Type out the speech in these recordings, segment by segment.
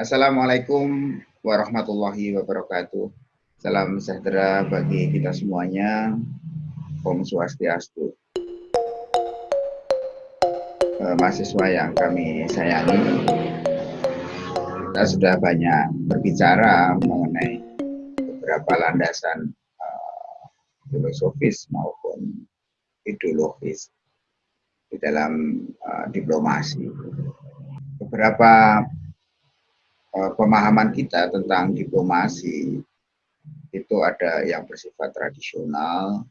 Assalamualaikum warahmatullahi wabarakatuh. Salam sejahtera bagi kita semuanya. Om Swastiastu. Eh, mahasiswa yang kami sayangi, kita sudah banyak berbicara mengenai beberapa landasan uh, filosofis maupun ideologis di dalam uh, diplomasi. Beberapa pemahaman kita tentang diplomasi itu ada yang bersifat tradisional,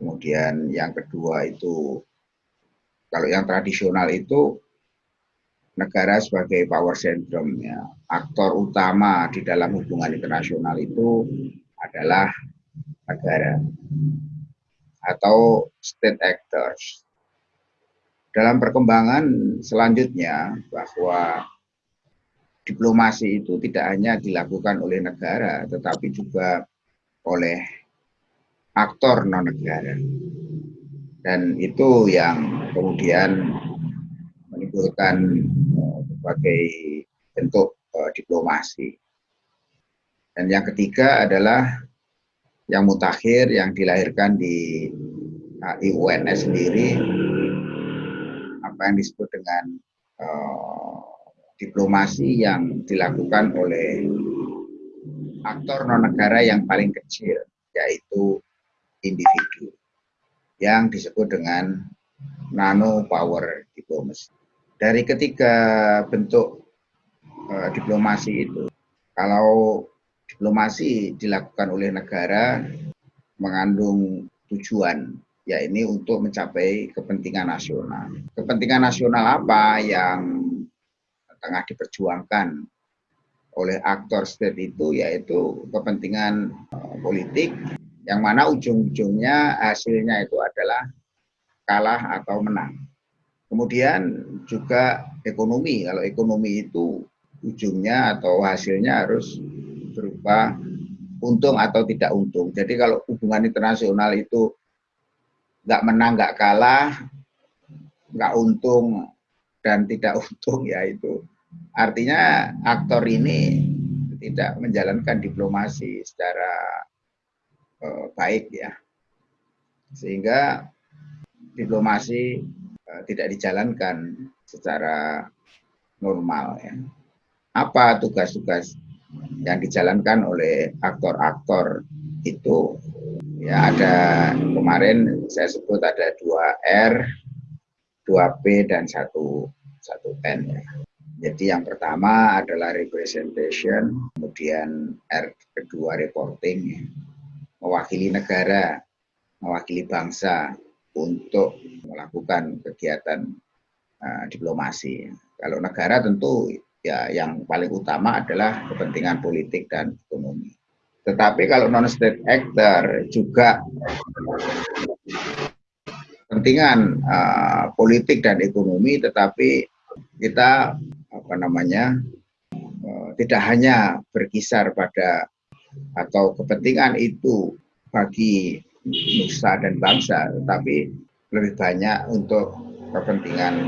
kemudian yang kedua itu kalau yang tradisional itu negara sebagai power centrum ya. Aktor utama di dalam hubungan internasional itu adalah negara atau state actors. Dalam perkembangan selanjutnya bahwa diplomasi itu tidak hanya dilakukan oleh negara, tetapi juga oleh aktor non-negara. Dan itu yang kemudian menimbulkan uh, berbagai bentuk uh, diplomasi. Dan yang ketiga adalah yang mutakhir yang dilahirkan di uh, IUNS sendiri apa yang disebut dengan diplomasi yang dilakukan oleh aktor non negara yang paling kecil yaitu individu yang disebut dengan nano power diplomacy. Dari ketiga bentuk uh, diplomasi itu, kalau diplomasi dilakukan oleh negara mengandung tujuan ya ini untuk mencapai kepentingan nasional. Kepentingan nasional apa yang tengah diperjuangkan oleh aktor state itu yaitu kepentingan uh, politik yang mana ujung-ujungnya hasilnya itu adalah kalah atau menang. Kemudian juga ekonomi. Kalau ekonomi itu ujungnya atau hasilnya harus berupa untung atau tidak untung. Jadi kalau hubungan internasional itu nggak menang, nggak kalah, nggak untung dan tidak untung ya itu artinya aktor ini tidak menjalankan diplomasi secara uh, baik ya. Sehingga diplomasi uh, tidak dijalankan secara normal ya. Apa tugas-tugas yang dijalankan oleh aktor-aktor itu? Ya ada kemarin saya sebut ada dua R, dua P dan satu satu N ya. Jadi yang pertama adalah representation, kemudian R kedua reporting, mewakili negara, mewakili bangsa untuk melakukan kegiatan uh, diplomasi. Kalau negara tentu ya yang paling utama adalah kepentingan politik dan ekonomi. Tetapi kalau non-state actor juga kepentingan uh, politik dan ekonomi, tetapi kita apa namanya uh, tidak hanya berkisar pada atau kepentingan itu bagi nusa dan bangsa, tetapi lebih banyak untuk kepentingan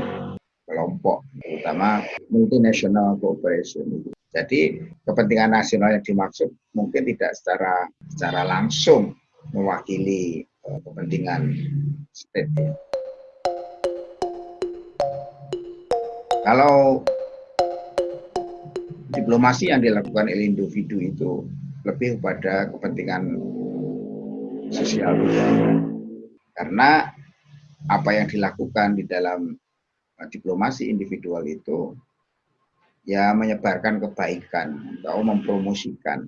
kelompok, terutama multinational cooperation. Jadi kepentingan nasional yang dimaksud mungkin tidak secara secara langsung mewakili uh, kepentingan state. Kalau diplomasi yang dilakukan oleh individu itu lebih kepada kepentingan sosial. Karena apa yang dilakukan di dalam diplomasi individual itu ya menyebarkan kebaikan atau mempromosikan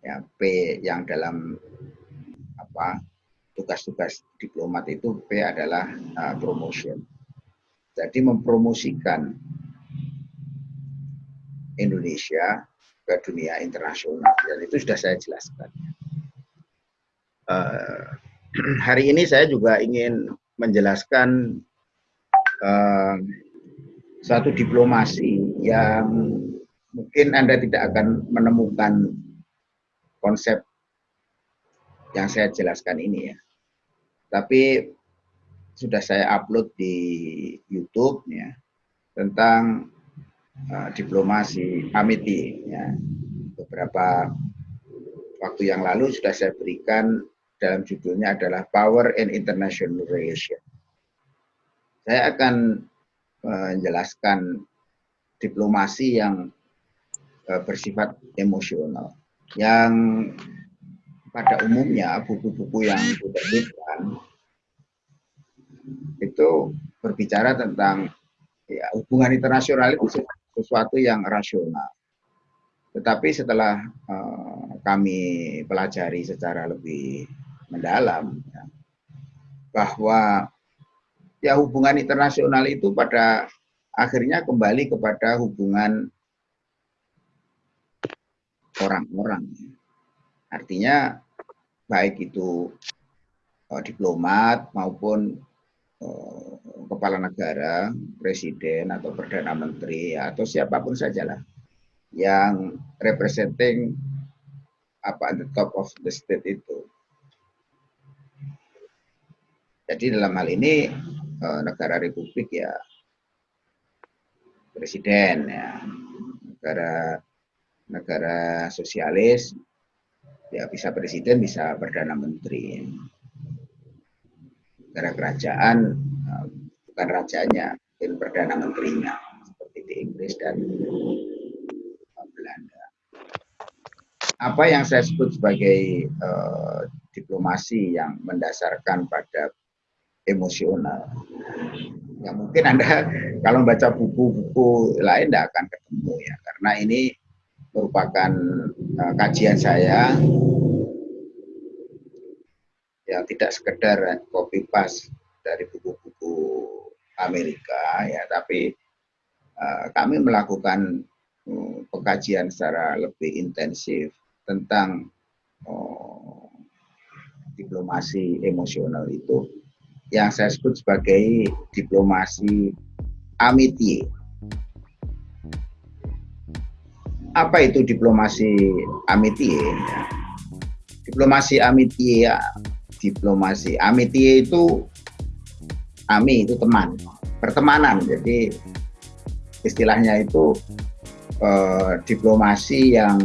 ya P yang dalam apa tugas-tugas diplomat itu P adalah uh, promotion jadi mempromosikan Indonesia ke dunia internasional dan itu sudah saya jelaskan uh, hari ini saya juga ingin menjelaskan uh, satu diplomasi yang mungkin Anda tidak akan menemukan konsep yang saya jelaskan ini ya. Tapi sudah saya upload di YouTube ya tentang uh, diplomasi amiti ya beberapa waktu yang lalu sudah saya berikan dalam judulnya adalah Power and International Relation. Saya akan menjelaskan diplomasi yang uh, bersifat emosional yang pada umumnya buku-buku yang diterbitkan itu berbicara tentang ya, hubungan internasional itu sesuatu yang rasional. Tetapi setelah uh, kami pelajari secara lebih mendalam ya, bahwa ya hubungan internasional itu pada akhirnya kembali kepada hubungan orang-orang. Artinya baik itu uh, diplomat maupun kepala negara, presiden atau perdana menteri atau siapa pun sajalah yang representing apa the top of the state itu. Jadi dalam hal ini uh, negara republik ya presiden ya negara negara sosialis ya bisa presiden bisa perdana menteri negara kerajaan eh, bukan rajanya mungkin perdana menterinya seperti di Inggris dan Belanda. Apa yang saya sebut sebagai uh, diplomasi yang mendasarkan pada emosional? Ya mungkin anda kalau baca buku-buku lain tidak akan ketemu ya. Karena ini merupakan uh, kajian saya yang tidak sekedar copy paste dari buku-buku Amerika ya tapi uh, kami melakukan uh, pengkajian secara lebih intensif tentang uh, diplomasi emosional itu yang saya sebut sebagai diplomasi amitié apa itu diplomasi amitie? Diplomasi amitie, ya. Diplomasi amitie itu ami itu teman, pertemanan. Jadi istilahnya itu eh, diplomasi yang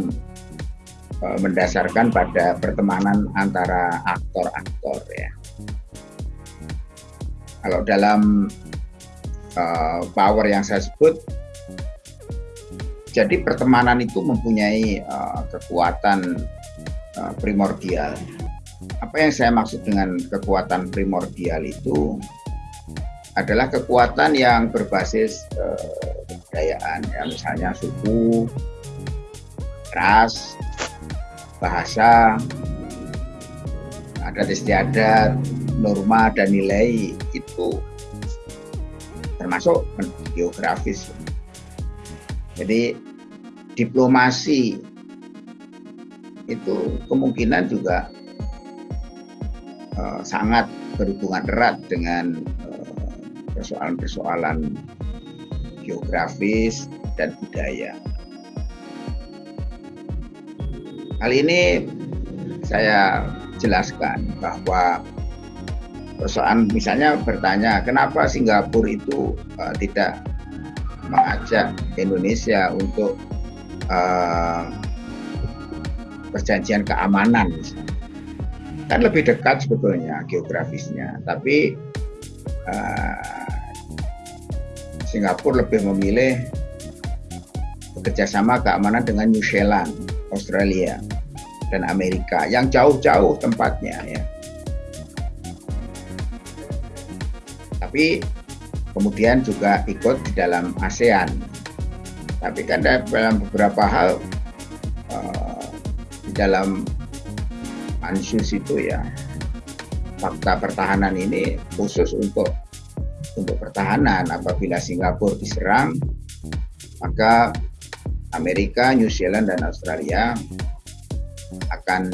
eh, mendasarkan pada pertemanan antara aktor-aktor ya. Kalau dalam eh, power yang saya sebut jadi pertemanan itu mempunyai uh, kekuatan uh, primordial. Apa yang saya maksud dengan kekuatan primordial itu adalah kekuatan yang berbasis uh, kebudayaan, ya. Misalnya suku, ras, bahasa, adat istiadat, norma dan nilai itu termasuk geografis. Jadi diplomasi itu kemungkinan juga uh, sangat berhubungan erat dengan eh, persoalan-persoalan geografis dan budaya. Hal ini saya jelaskan bahwa persoalan misalnya bertanya kenapa Singapura itu uh, tidak mengajak Indonesia untuk uh, perjanjian keamanan kan lebih dekat sebetulnya geografisnya tapi uh, Singapura lebih memilih bekerjasama keamanan dengan New Zealand, Australia, dan Amerika yang jauh-jauh tempatnya ya. Tapi kemudian juga ikut di dalam ASEAN. Tapi kan dalam beberapa hal uh, di dalam pansus itu ya fakta pertahanan ini khusus untuk untuk pertahanan apabila Singapura diserang maka Amerika, New Zealand dan Australia akan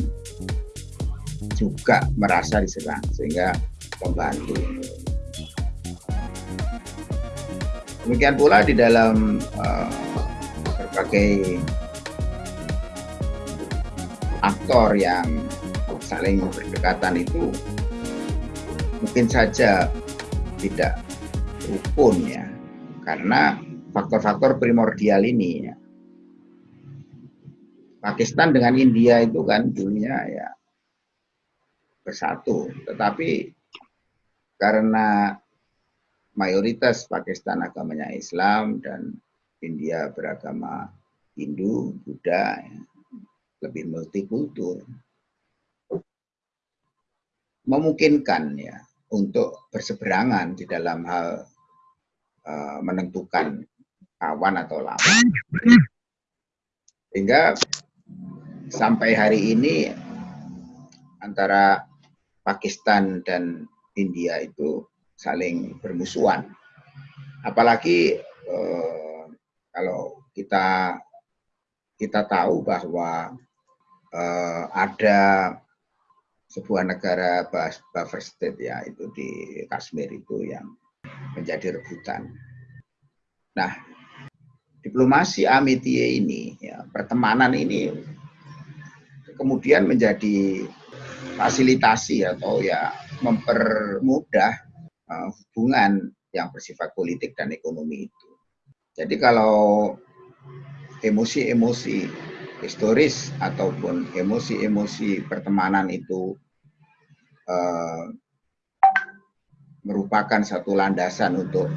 juga merasa diserang sehingga membantu. Demikian pula di dalam uh, berbagai aktor yang saling berdekatan itu mungkin saja tidak rukun ya karena faktor-faktor primordial ini. Ya. Pakistan dengan India itu kan dulunya ya bersatu, tetapi karena mayoritas Pakistan agamanya Islam dan India beragama Hindu, Buddha, ya, lebih multikultur, memungkinkan ya untuk berseberangan di dalam hal uh, menentukan kawan atau lawan. Sehingga sampai hari ini antara Pakistan dan India itu saling bermusuhan. Apalagi eh, kalau kita kita tahu bahwa eh, ada sebuah negara buffer state ya itu di Kashmir itu yang menjadi rebutan. Nah, diplomasi amitie ini, ya, pertemanan ini kemudian menjadi fasilitasi atau ya mempermudah uh, hubungan yang bersifat politik dan ekonomi itu. Jadi kalau emosi-emosi historis ataupun emosi-emosi pertemanan itu uh, merupakan satu landasan untuk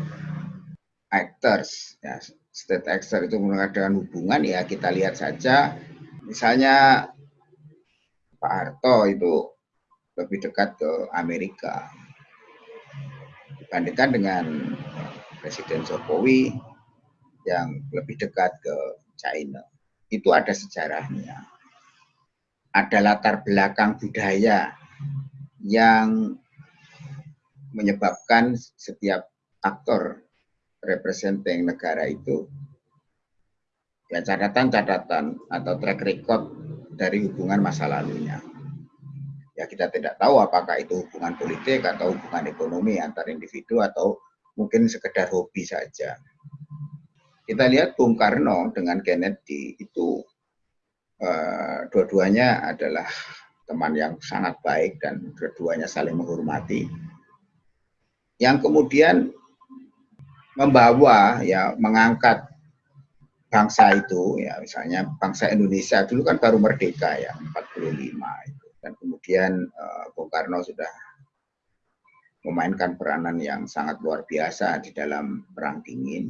actors, ya, state actor itu mengadakan hubungan ya kita lihat saja misalnya Pak Harto itu lebih dekat ke Amerika dibandingkan dengan Presiden Jokowi yang lebih dekat ke China. Itu ada sejarahnya. Ada latar belakang budaya yang menyebabkan setiap aktor representing negara itu ya catatan-catatan atau track record dari hubungan masa lalunya. Ya kita tidak tahu apakah itu hubungan politik atau hubungan ekonomi antar individu atau mungkin sekedar hobi saja. Kita lihat Bung Karno dengan Kennedy itu uh, dua-duanya adalah teman yang sangat baik dan dua-duanya saling menghormati. Yang kemudian membawa ya mengangkat bangsa itu ya misalnya bangsa Indonesia dulu kan baru merdeka ya 45 itu dan kemudian uh, Bung Karno sudah memainkan peranan yang sangat luar biasa di dalam perang dingin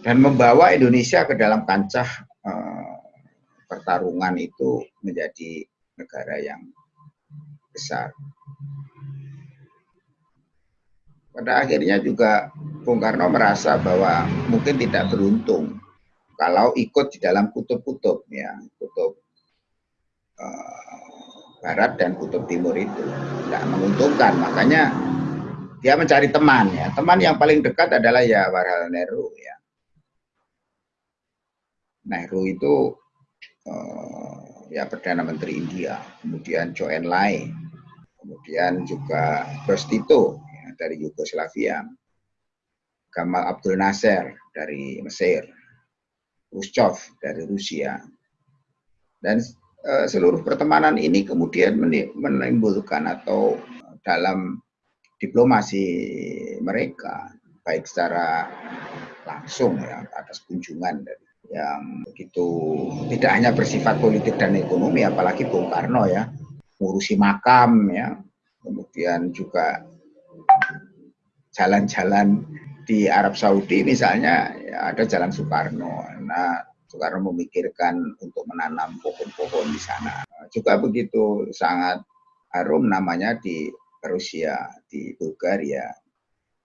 dan membawa Indonesia ke dalam kancah uh, pertarungan itu menjadi negara yang besar. Pada akhirnya juga Bung Karno merasa bahwa mungkin tidak beruntung kalau ikut di dalam kutub-kutub ya kutub uh, barat dan kutub timur itu. Tidak menguntungkan makanya dia mencari teman ya. Teman yang paling dekat adalah ya Warhal Nehru ya. Nehru itu ya perdana menteri India kemudian Zhou Enlai kemudian juga Tito dari Yugoslavia, Gamal Abdul Nasser dari Mesir, Khrushchev dari Rusia. Dan e, seluruh pertemanan ini kemudian menimbulkan atau dalam diplomasi mereka baik secara langsung ya atas kunjungan dari yang begitu tidak hanya bersifat politik dan ekonomi apalagi Bung Karno ya ngurusi makam ya kemudian juga jalan-jalan di Arab Saudi misalnya ya ada Jalan Soekarno. Nah, Soekarno memikirkan untuk menanam pohon-pohon di sana. Juga begitu sangat harum namanya di Rusia, di Bulgaria.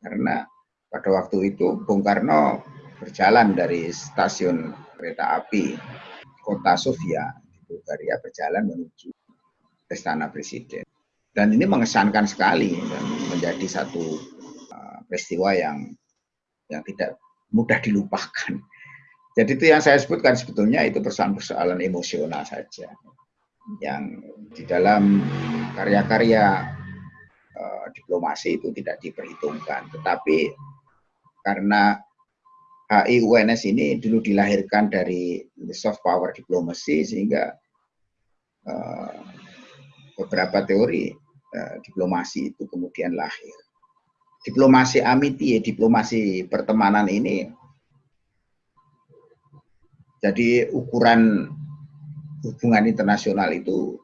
Karena pada waktu itu Bung Karno berjalan dari stasiun kereta api kota Sofia di Bulgaria berjalan menuju Istana Presiden. Dan ini mengesankan sekali dan menjadi satu uh, peristiwa yang yang tidak mudah dilupakan. Jadi itu yang saya sebutkan sebetulnya itu persoalan-persoalan emosional saja yang di dalam karya-karya uh, diplomasi itu tidak diperhitungkan. Tetapi karena HIUNS ini dulu dilahirkan dari soft power diplomacy sehingga uh, beberapa teori Eh, diplomasi itu kemudian lahir. diplomasi amiti, diplomasi pertemanan ini jadi ukuran hubungan internasional itu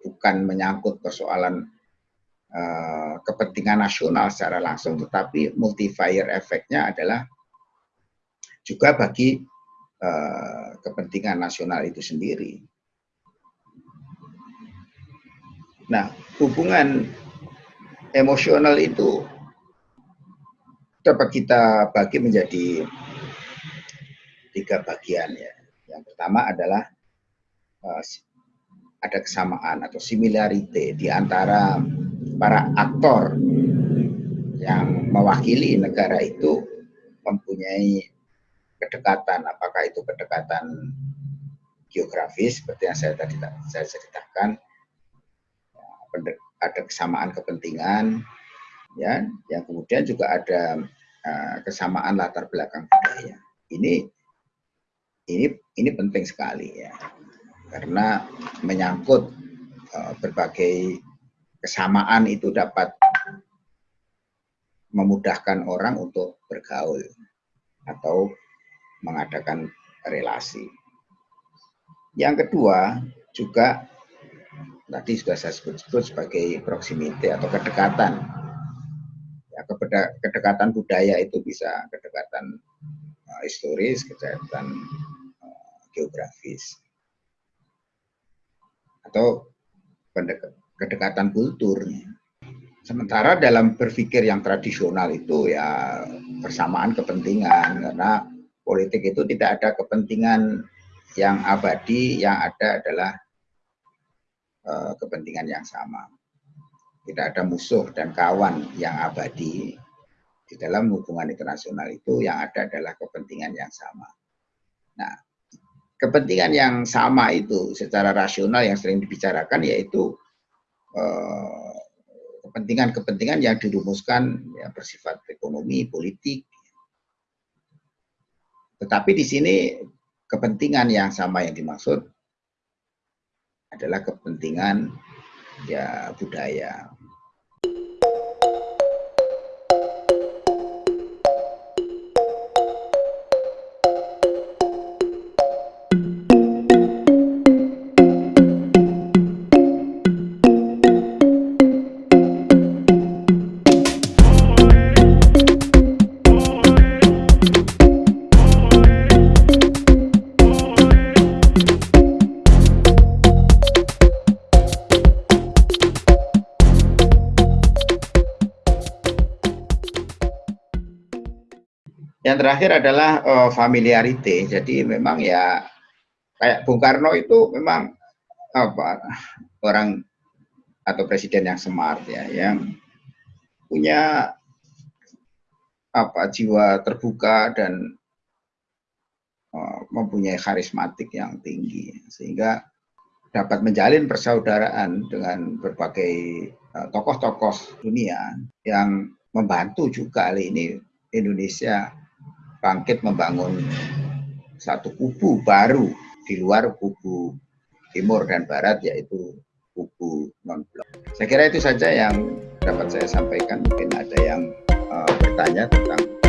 bukan menyangkut persoalan uh, kepentingan nasional secara langsung, tetapi multiplier efeknya adalah juga bagi uh, kepentingan nasional itu sendiri. Nah, hubungan emosional itu dapat kita bagi menjadi tiga bagian ya. Yang pertama adalah uh, ada kesamaan atau similarity di antara para aktor yang mewakili negara itu mempunyai kedekatan, apakah itu kedekatan geografis seperti yang saya tadi saya ceritakan, ada kesamaan kepentingan, ya, yang kemudian juga ada uh, kesamaan latar belakang budaya. Ini ini ini penting sekali ya karena menyangkut uh, berbagai kesamaan itu dapat memudahkan orang untuk bergaul atau mengadakan relasi. Yang kedua juga tadi sudah saya sebut-sebut sebagai proximity atau kedekatan. Ya, kedekatan budaya itu bisa kedekatan uh, historis, kedekatan uh, geografis atau kedekatan kultur. Sementara dalam berpikir yang tradisional itu ya persamaan kepentingan karena politik itu tidak ada kepentingan yang abadi, yang ada adalah uh, kepentingan yang sama. Tidak ada musuh dan kawan yang abadi. Di dalam hubungan internasional itu yang ada adalah kepentingan yang sama. Nah, kepentingan yang sama itu secara rasional yang sering dibicarakan yaitu eh, kepentingan-kepentingan yang dirumuskan ya, bersifat ekonomi, politik. Tetapi di sini kepentingan yang sama yang dimaksud adalah kepentingan ya budaya, Yang terakhir adalah uh, familiarity. Jadi memang ya kayak Bung Karno itu memang apa orang atau presiden yang smart ya, yang punya apa jiwa terbuka dan uh, mempunyai karismatik yang tinggi sehingga dapat menjalin persaudaraan dengan berbagai eh, tokoh-tokoh uh, dunia yang membantu juga kali ini Indonesia bangkit membangun satu kubu baru di luar kubu timur dan barat yaitu kubu non blok. Saya kira itu saja yang dapat saya sampaikan. Mungkin ada yang uh, bertanya tentang